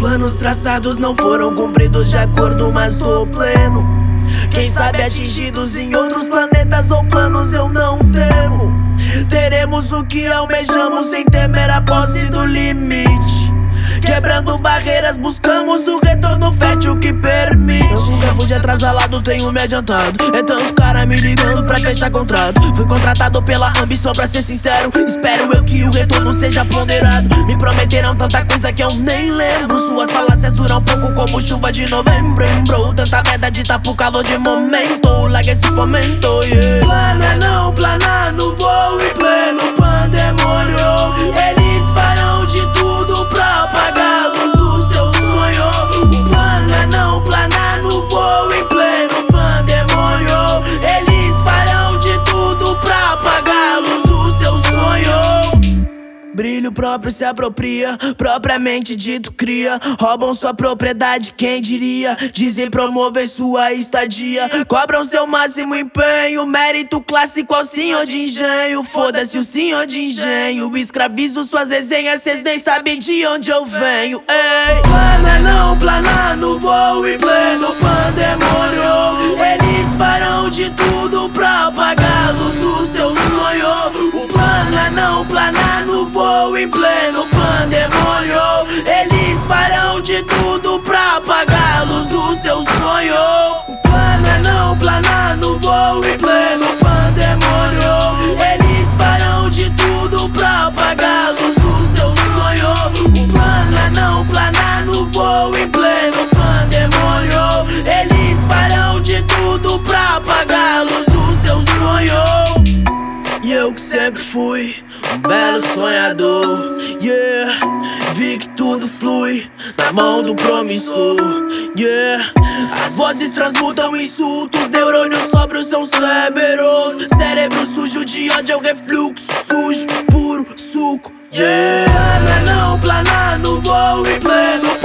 planos traçados não foram cumpridos de acordo, mas tô pleno. Quem sabe atingidos em outros planetas ou planos eu não temo. Teremos o que almejamos sem temer a posse do limite. Quebrando barreiras, buscamos o retorno fértil que de atrasalado, tenho me adiantado. É tanto cara me ligando pra fechar contrato. Fui contratado pela ambição, pra ser sincero. Espero eu que o retorno seja ponderado. Me prometeram tanta coisa que eu nem lembro. Suas falácias duram pouco como chuva de novembro. Bro, tanta merda de pro calor de momento. Larga esse fomento, yeah. Brilho próprio se apropria, propriamente dito cria. Roubam sua propriedade, quem diria? Dizem promover sua estadia. Cobram seu máximo empenho, mérito clássico ao senhor de engenho. Foda-se o senhor de engenho. Escravizo suas resenhas, cês nem sabem de onde eu venho. Ei, plano é não planar no voo em pleno pandemônio. Eles voo em pleno pandemônio. Eles farão de tudo sonhador, yeah. Vi que tudo flui na mão do promissor, yeah. As vozes transmutam insultos, neurônios sóbrios são cérebros. Cérebro sujo de ódio é o refluxo, sujo, puro suco, yeah. É não planar no voo em pleno